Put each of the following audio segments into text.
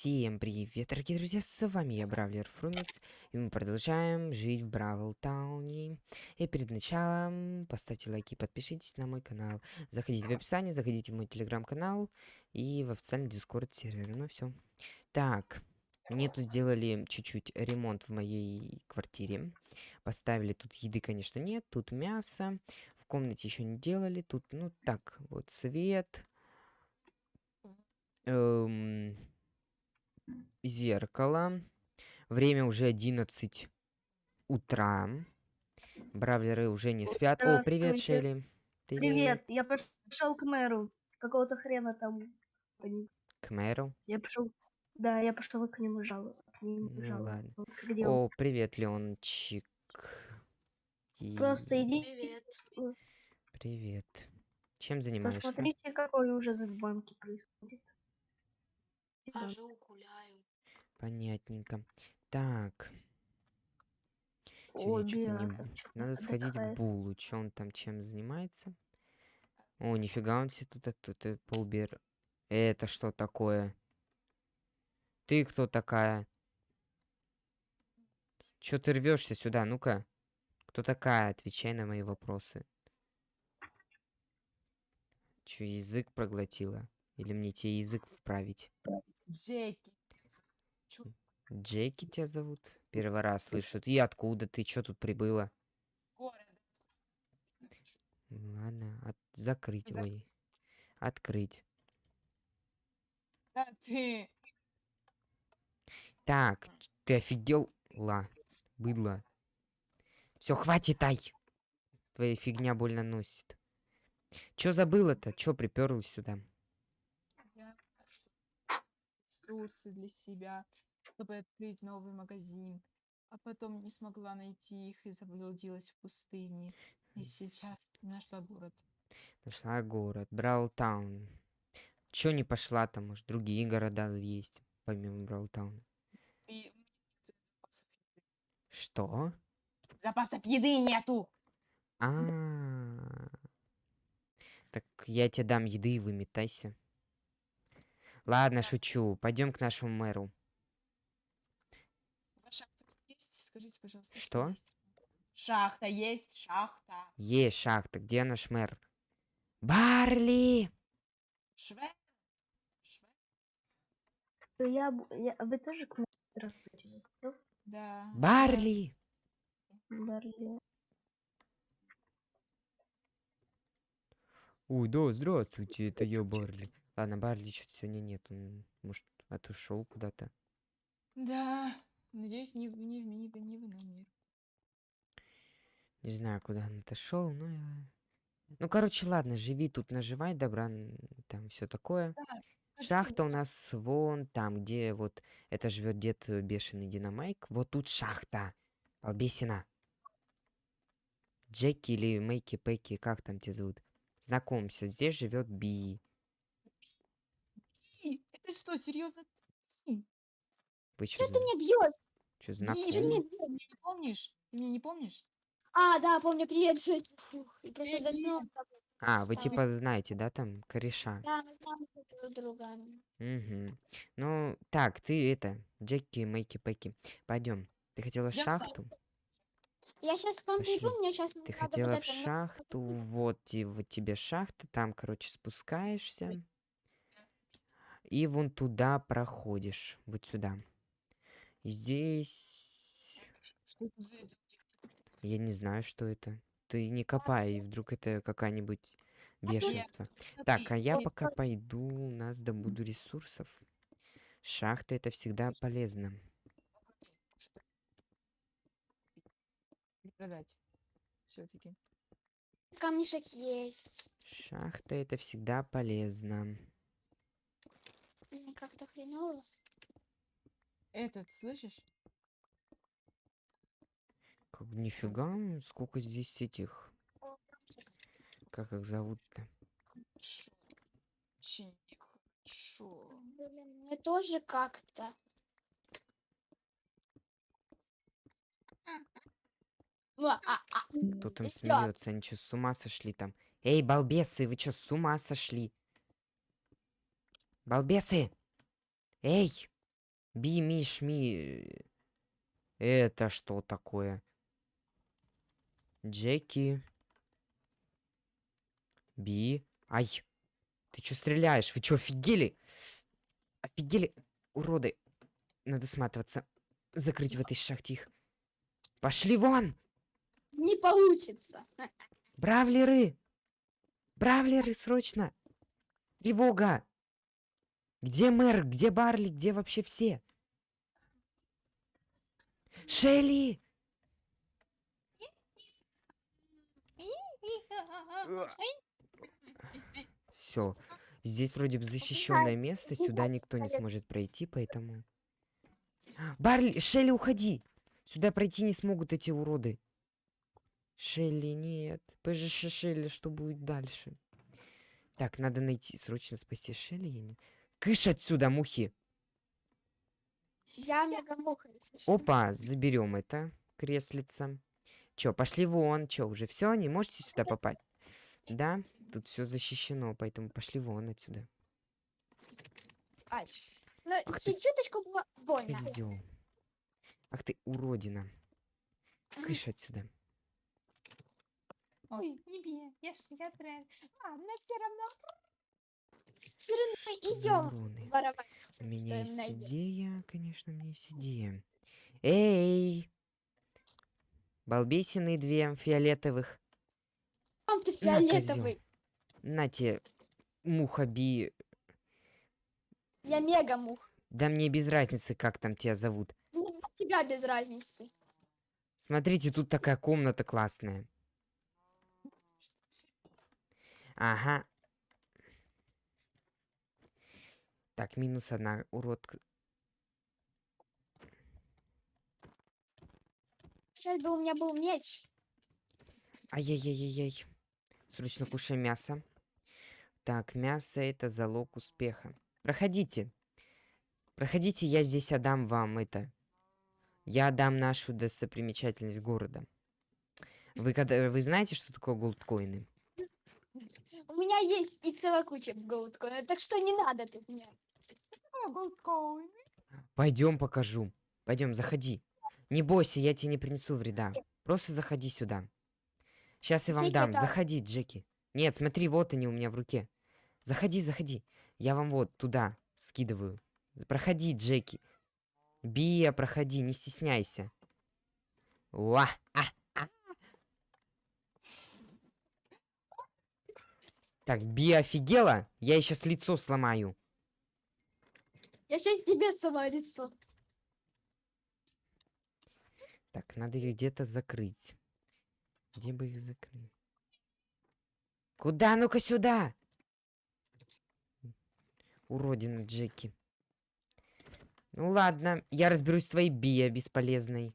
Всем привет, дорогие друзья, с вами я, Бравлер Фрумикс, и мы продолжаем жить в Бравл Тауне. И перед началом поставьте лайки, подпишитесь на мой канал, заходите в описание, заходите в мой телеграм-канал и в официальный дискорд сервер, ну все. Так, мне тут сделали чуть-чуть ремонт в моей квартире, поставили, тут еды, конечно, нет, тут мясо, в комнате еще не делали, тут, ну так, вот свет, эм зеркало. Время уже 11 утра. Бравлеры уже не спят. О, привет. Шелли. Привет, я пошел к мэру. Какого-то хрена там. К мэру. Я пошел. Да, я пошел к нему жаловаться. К нему Ну жаловаться. ладно. Где он? О, привет, Леончик. И- Просто иди. Привет. Привет. Чем занимаешься? Посмотрите, какой ужас в банке происходит. Хожу, гуляю. Понятненько. Так, О, я чё-то не чё надо сходить к. Булу. Че он там чем занимается? О, нифига он себе тут, тут, тут поубер... Это что такое? Ты кто такая? Чё ты рвешься сюда? Ну-ка. Кто такая? Отвечай на мои вопросы. Чё, язык проглотила? Или мне тебе язык вправить? Джеки. Джеки тебя зовут? Первый раз слышу. И откуда ты? Чё тут прибыла? Город. Ладно, от... закрыть, За- ой. Открыть. Да ты. Так, ты офигел? Ла, быдло. Все, хватит, ай! Твоя фигня больно носит. Чё забыла-то? Чё приперлась сюда? Ресурсы для себя, чтобы открыть новый магазин. А потом не смогла найти их и заблудилась в пустыне. И сейчас нашла город. Нашла город, Браултаун. Чё не пошла там? Может, другие города есть, помимо Браултауна? И. Что? Запасов еды нету! А, Так я тебе дам еды и выметайся. Ладно, шучу. Пойдем к нашему мэру. Шахта есть? Скажите, пожалуйста. Что? есть? Шахта есть, шахта. Есть шахта. Где наш мэр? Барли! Шве. Шве. Я, я- вы тоже к мэру? Да. Барли! Барли. Ой, да, здравствуйте, это я Барли. Ладно, Барли что-то сегодня нет. Он, может, отошел куда-то. Да. Надеюсь, не, не, ми- не, в иной мир. Не знаю, куда он отошел, но... я- Ну, короче, ладно, живи тут, наживай добра, там все такое. Скажите, Шахта у нас вон там, где вот это живет дед э, бешеный динамайк. Вот тут шахта. Балбесина. Джеки или Мэйки Пэки, как там тебя зовут? Знакомься, здесь живет Би. Это что, серьезно? Вы что, Что ты меня бьешь? что Ты меня Ты бьешь. не помнишь? Ты меня не помнишь? А, да, помню, привет, Жень. Фух, и просто Привет. заснул. А, вы типа знаете, да, там, кореша? Да, мы знаем друг друга. Угу. Ну, так, ты это, Джеки, Мэйки Пэки. Пойдем. Ты хотела в Идём с шахту? Я сейчас к вам Пошли. приду, мне сейчас Ты надо хотела в это... ну, шахту, вот, и вот тебе шахта, там, короче, спускаешься. И вон туда проходишь, вот сюда. Здесь... Что это за это? Я не знаю, что это. Ты не копай, вдруг это какая-нибудь бешенство. Так, а я пока пойду, у нас добуду ресурсов. Шахта это всегда полезно. продать. Все-таки. Камешек есть. Шахта это всегда полезно. Как-то хреново. Этот, слышишь? Как нифига, сколько здесь этих. Как их зовут-то? Шо? Очень нехорошо. Блин, мне тоже как-то. А, а, Кто там всё. смеется? Они что, с ума сошли там? Эй, балбесы, вы что, с ума сошли? Балбесы! Эй! Би, ми, шми. Это что такое? Джеки. Би. Ай. Ты чё стреляешь? Вы чё, офигели? Офигели? Уроды. Надо сматываться. Закрыть в этой шахте их. Пошли вон! Не получится. Бравлеры! Бравлеры, срочно! Тревога! Где мэр? Где Барли? Где вообще все? Шелли! Все. Здесь вроде бы защищенное место, сюда никто не сможет пройти, поэтому... Барли, Шелли, уходи! Сюда пройти не смогут эти уроды. Шелли, нет. ПЖШ Шелли, что будет дальше? Так, надо найти, срочно спасти Шелли. я не- Кыш отсюда, мухи! Я мегамуха. Опа, заберем это креслица. Чё, пошли вон, чё, уже все, не можете сюда попасть? Да, тут все защищено, поэтому пошли вон отсюда. Ай. Ну, чуть-чуточку было больно. Козёл. Ах ты уродина. Кыш отсюда. Ой, не бей, я ж я прям. Ладно, все равно. Все равно идем воровать. У меня есть найдём. идея, конечно, у меня есть идея. Эй! Балбесины две фиолетовых. Там ты фиолетовый. На тебе, муха би. Я мегамух. Да мне без разницы, как там тебя зовут. От тебя без разницы. Смотрите, тут такая комната классная. Ага. Так, минус одна, урод. Сейчас бы у меня был меч. Ай-яй-яй-яй. Срочно кушаем мясо. Так, мясо это залог успеха. Проходите. Проходите, я здесь отдам вам это. Я отдам нашу достопримечательность города. Вы когда вы знаете, что такое голдкоины? У меня есть и целая куча голдкоина, так что не надо тут мне. Пойдем покажу. Пойдем, заходи. Не бойся, я тебе не принесу вреда. Просто заходи сюда. Сейчас я вам Джеки, дам. это- Заходи, Джеки. Нет, смотри, вот они у меня в руке. Заходи, заходи. Я вам вот туда скидываю. Проходи, Джеки. Бия, проходи, не стесняйся. Уа! а, а. Так, Бия офигела? Я ей сейчас лицо сломаю. Я сейчас тебе сама лицо. Так, надо их где-то закрыть. Где бы их закрыть? Куда? Ну-ка сюда! Уродина Джеки. Ну ладно, я разберусь с твоей Бия бесполезной.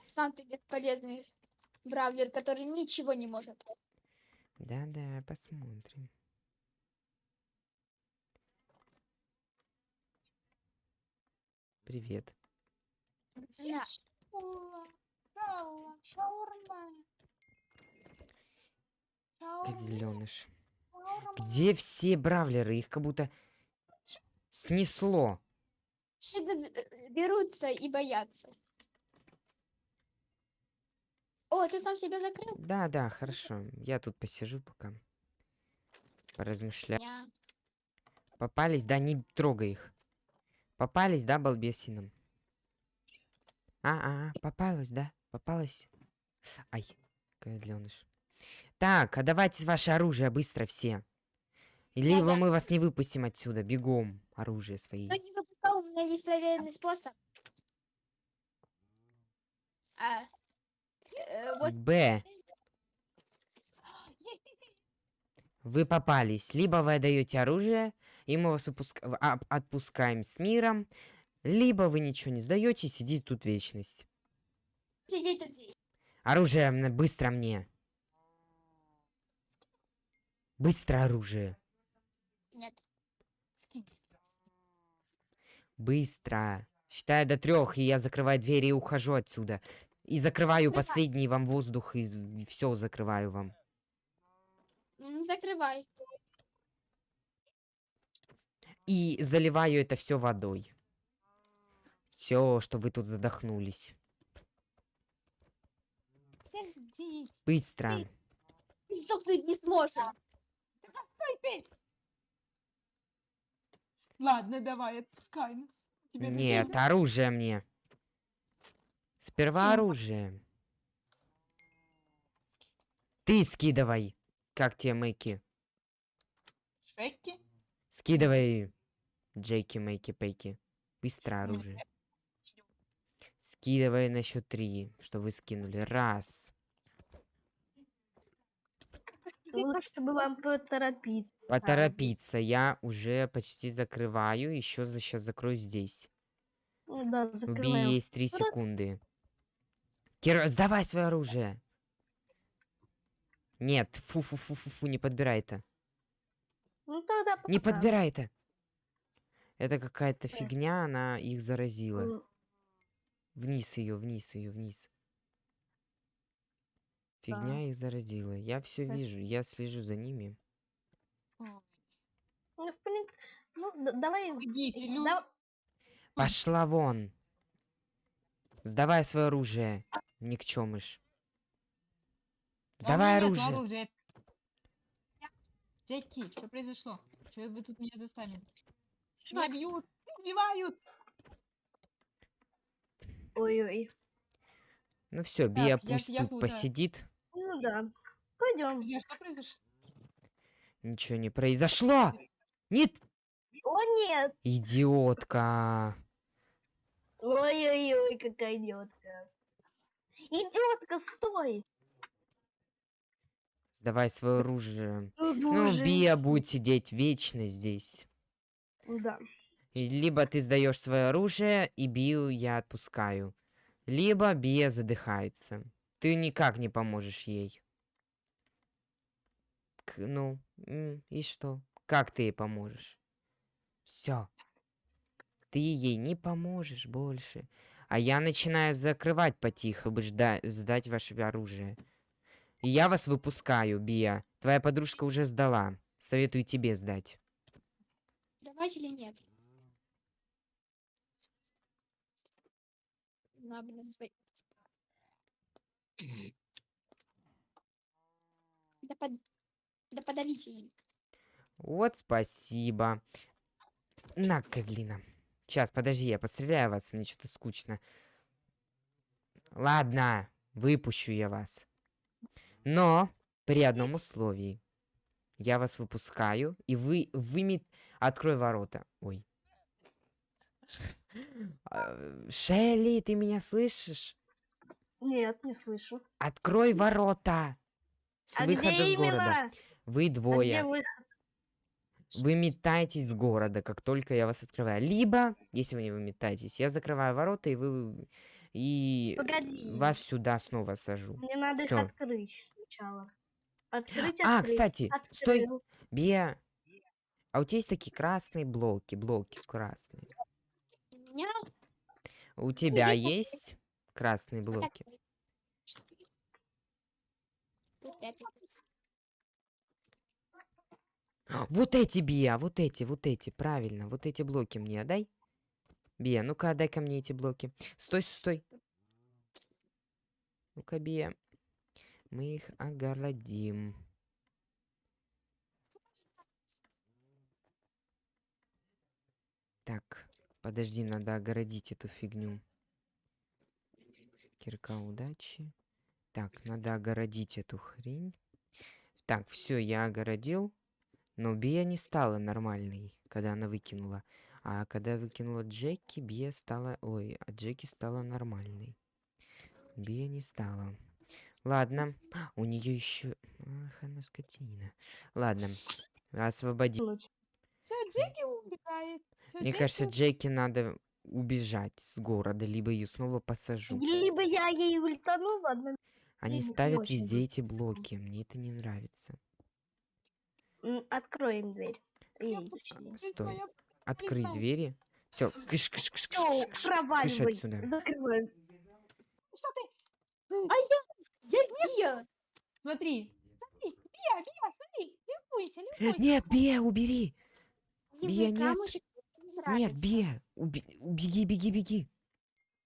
Сам ты бесполезный бравлер, который ничего не может. Да-да, посмотрим. Привет. Козленыш. шаурма. Где все бравлеры? Их как будто снесло. Э, берутся и боятся. О, ты сам себя закрыл? Да, да, хорошо. Я тут посижу пока. Поразмышляю. Попались, да, не трогай их. Попались, да, балбесином? А, а, попалась, да? Попалась? Ай, козленыш. Так, а давайте ваше оружие быстро все. Либо мы вас не выпустим отсюда. Бегом оружие свои. Ну, не выпускал, у меня есть проверенный способ. А, э, вот Б. Вы попались. Либо вы отдаете оружие, и мы вас а- отпускаем с миром, либо вы ничего не сдаете и сидите тут вечность. сидеть тут здесь. Оружие быстро мне. Быстро оружие. Нет. Быстро. Считаю до трех, и я закрываю двери и ухожу отсюда. И закрываю Закрывай. последний вам воздух, и все закрываю вам. Закрывай. И заливаю это все водой. Все, что вы тут задохнулись. Подожди. Быстро. Сдохнуть не сможем. Да постой ты! Ладно, давай, отпускай нас. Тебе Нет, оружие мне. Сперва оружие. Ты скидывай. Как тебе Мэйки? Шеки? Скидывай. Джейки, Мэйки, Пейки. Быстро Ну, оружие. Скидывай на счет три, что вы скинули. Раз. Лучше бы вам поторопиться. Поторопиться. Я уже почти закрываю. Еще сейчас закрою здесь. Ну да, У Би закрываем. есть три Просто- секунды. Кира, сдавай свое оружие. Нет, фу-фу-фу-фу-фу, не подбирай это. Ну тогда Не пока. подбирай это. Это какая-то Э. фигня, она их заразила. Вниз ее, вниз ее, вниз. Фигня их заразила. Я все Так. вижу, я слежу за ними. Ну, в принципе, ну, давай... Идите, э, лю- да- Пошла вон. Сдавай свое оружие, никчемыш. А Сдавай нету оружие. оружия. Джеки, что произошло? Что вы тут меня заставили? Меня бьют, убивают. Ой-ой. Ну все, Бия Так, пусть я тут тут, а. посидит. Ну да. Пойдем. Друзья, что произошло? Ничего не произошло. Нет, О, нет! идиотка. Ой-ой-ой, какая идиотка. Идиотка, стой! Сдавай свое оружие. О, Ну. Бия будет сидеть вечно здесь. Да. Либо ты сдаешь свое оружие, и Бию я отпускаю. Либо Бия задыхается. Ты никак не поможешь ей. К- ну, и что? Как ты ей поможешь? Все. Ты ей не поможешь больше. А я начинаю закрывать потихо, чтобы жда- сдать ваше оружие. Я вас выпускаю, Бия. Твоя подружка уже сдала. Советую тебе сдать. Давать или нет? На, блин. Да, под... да подавите им. Вот спасибо. На, козлина. Сейчас, подожди, я постреляю вас, мне что-то скучно. Ладно, выпущу я вас. Но при одном условии. Я вас выпускаю, и вы выми... Открой ворота. Ой. А, Шелли, ты меня слышишь? Нет, не слышу. Открой ворота. С а выхода где с города. Вы А где двое. выход? Вы метаетесь с города, как только я вас открываю. Либо, если вы не выметаетесь, я закрываю ворота, и вы... И Погоди. вас сюда снова сажу. Мне надо Всё. их открыть сначала. Открыть, А, открыть. кстати, стой. Открыл. Бия, а у тебя есть такие красные блоки, блоки красные. У меня У тебя есть красные блоки? Вот эти, Бия, вот эти, вот эти, правильно, вот эти блоки мне отдай. Бия, ну-ка отдай ко мне эти блоки. Стой, стой. Ну-ка, Бия. Мы их огородим. Так, подожди, надо огородить эту фигню. Кирка удачи. Так, надо огородить эту хрень. Так, все, я огородил. Но Бия не стала нормальной, когда она выкинула. А когда выкинула Джеки, Бия стала... Ой, а Джеки стала нормальной. Бия не стала. Ладно, у нее еще... Ах, она скотина. Ладно, освободи. Все, Джеки убегает. Всё, Мне Джеки кажется, Джеки надо убежать с города, либо ее снова посажу. Либо я ей ультану в одном... Они ставят очень везде эти блоки. Мне это не нравится. М, Откроем дверь. Ей, Я точнее. Не Стой. Открыть двери. Все, кыш кыш кыш Всё, кыш кыш проваливай. отсюда. Закрываем. Что ты? А я... Я Бия! Смотри. Смотри, Бия, Бия, смотри. Любуйся, любуйся. Нет, Бия, убери. Бия, нет. Нет. Бия, уби- убеги, беги, беги.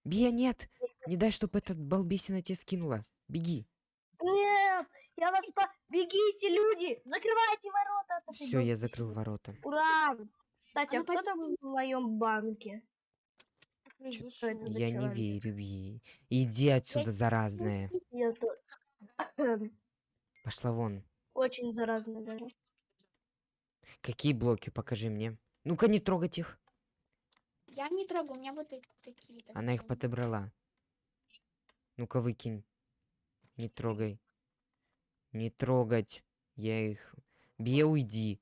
Бия, нет! Не дай, чтобы этот балбесина тебя скинула. Беги. Нет, я вас по... Бегите, люди! Закрывайте ворота! от этой Все, я закрыл ворота. Ура! Кстати, а ну кто там в моем банке? Это Я не верю, Бия. Иди отсюда, заразная. Пошла вон. Очень заразно даже. Какие блоки? Покажи мне. Ну-ка, не трогать их. Я не трогаю, у меня вот такие. так Она их подобрала. Ну-ка, выкинь. Не трогай. Не трогать. Я их... Бия, уйди.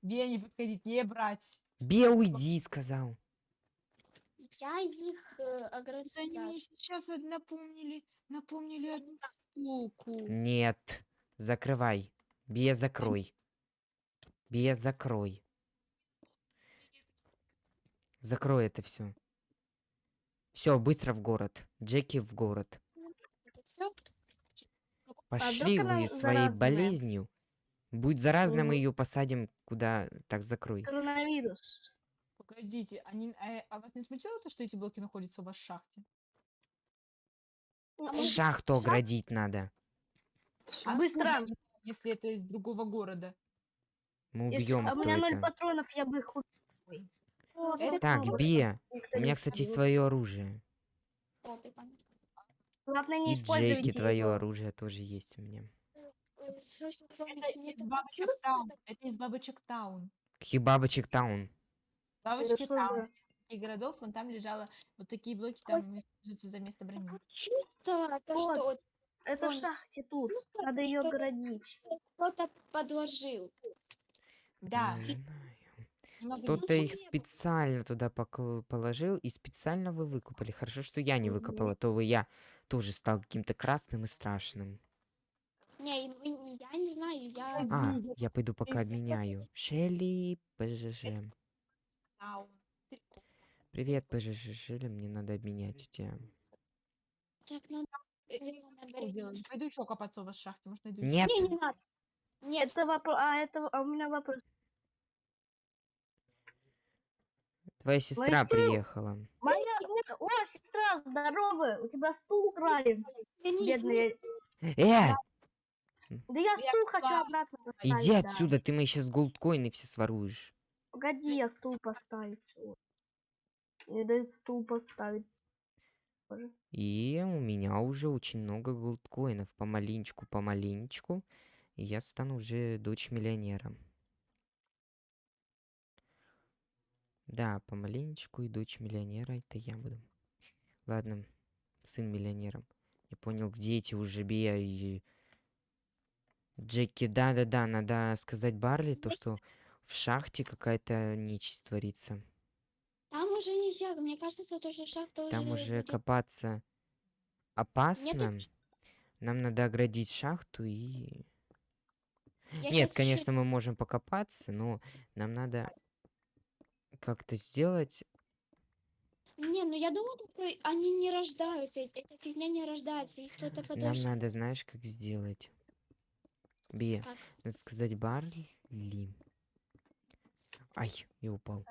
Бе, не подходить, не брать. Бия, уйди, сказал. Я их э, Это они мне огрызаю. сейчас вот напомнили, напомнили одну штуку. Нет. Закрывай. Бия, закрой. Бия, закрой. Закрой это все. Все, быстро в город. Джеки в город. Пошли она вы своей заразная? болезнью. Будет заразно, мы ее посадим куда... Так, закрой. Коронавирус. Погодите, они, а, а вас не смутило то, что эти блоки находятся у вас в шахте? А Шахту шах- оградить надо. А Быстро! если это из другого города? Мы Если... убьем А у меня ноль патронов, я бы их убил. Так, Бия, у меня, кстати, есть твое оружие. Главное, не И используйте Джеки, твое оружие тоже есть у меня. Э, Это из бабочек таун. Это из бабочек таун. Каких бабочек таун? Бабочки таун. И городов, вон там лежало вот такие блоки, там используются за место брони. вот Это шахте тут. Надо ее оградить. кто-то подложил. Да, Не знаю. Кто-то их специально туда положил и специально вы выкупали. Хорошо, что я не выкопала, то бы я тоже стал каким-то красным и страшным. Не, вы я не знаю, я... А, я пойду пока обменяю. Шелли, ПЖЖ. Привет, ПЖЖ Шелли, мне надо обменять у тебя. Так, надо... Пойду еще копаться у вас в шахте, может найду. Нет, Не, не надо. Нет, Это вопрос. А это а у меня вопрос. Твоя сестра Моя приехала. Моя. О, сестра, здорово! У тебя стул украли. Бедные. Э, Да я стул хочу пошла. обратно иди поставить. да. отсюда, ты мои сейчас голдкоины все своруешь. Погоди, я стул поставить. Мне дают стул поставить. И у меня уже очень много голдкоинов. Помаленечку, помаленечку. И я стану уже дочь миллионера. Да, помаленечку и дочь миллионера это я буду. Ладно, сын миллионера. Я понял, где эти уже Бия и Джеки. Да-да-да, надо сказать Барли то, что в шахте какая-то нечисть творится. Там уже нельзя, мне кажется, то, что шахта уже... Там уже копаться опасно. ч- Нам надо оградить шахту и... Я Нет, конечно, мы можем покопаться, но нам надо как-то сделать... Не, ну я думаю, они не рождаются, э- эта фигня не рождается, их кто-то Нам подожжет. надо, знаешь, как сделать? Как? надо сказать Барли. Ай, я упал.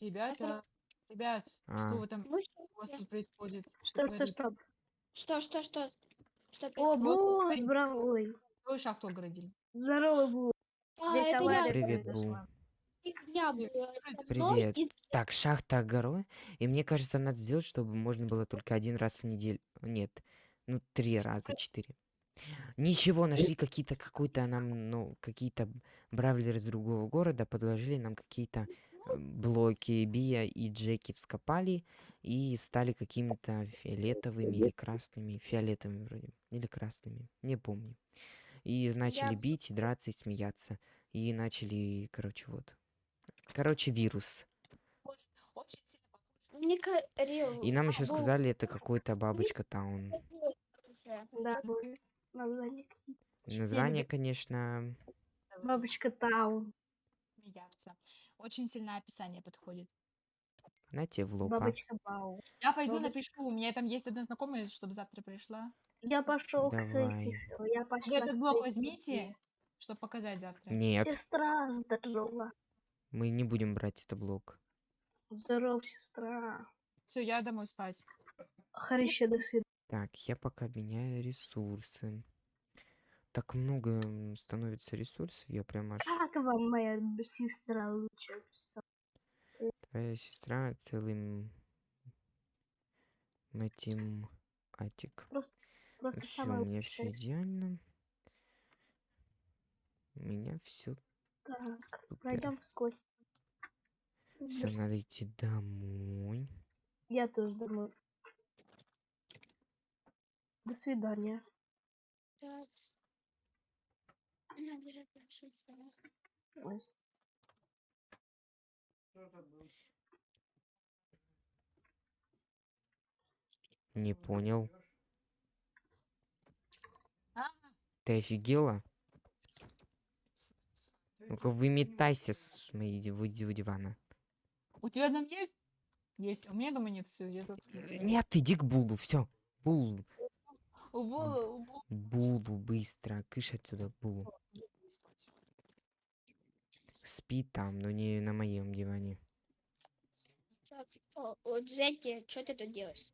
Ребята, ребят, А. что вы там у вас всё. тут происходит? Что, что, что? Что, что, что? Что О, происходит? Бу, Ой. здоровый. Какую шахту оградили? Здорово, Бу. А, Здесь это я Привет, произошла. Со мной Привет. и Так, шахта огород. И мне кажется, надо сделать, чтобы можно было только один раз в неделю. Нет, ну три раза, четыре. Ничего, нашли какие-то, какой-то нам, ну, какие-то бравлеры из другого города, подложили нам какие-то э, блоки. Бия и Джеки вскопали и стали какими-то фиолетовыми или красными. Фиолетовыми вроде. Или красными. Не помню. И начали Я- бить, и драться, и смеяться. И начали, короче, вот. Короче, вирус. И нам еще Бу, сказали, это какой-то бабочка таун. Да. Название. Название, конечно, Бабочка Таун. смеяться. Очень сильное описание подходит. на тебе в лоб. а. Бабочка Бау. Я пойду Бабочка. напишу. У меня там есть одна знакомая, чтобы завтра пришла. Я пошел к своей Давай. сестре. Я Вы пошла этот блок возьмите, чтобы показать завтра. Нет, Сестра, здорово. Мы не будем брать это блок. Здорово, сестра. Все, я домой спать. Харище, до свидания. Так, я пока меняю ресурсы. Так много становится ресурсов, я прям аж... Как вам моя сестра лучше? Твоя сестра целым этим атик. Просто, просто все, у меня все лучшая. идеально. У меня все Так, супер. пойдем вскось. Все, надо идти домой. Я тоже думаю. До свидания. Ой. Не понял. А, Ты офигела? Ну-ка выметайся с ди- дивана. у тебя дом есть? Есть. У меня дома нет. Все, я тут. Э, Нет, иди к Булу, все. Бул, У Була, у Була Булу, быстро, кыш отсюда, Булу. Спи там, но не на моем диване. Так, о, вот Зетти, что ты тут делаешь?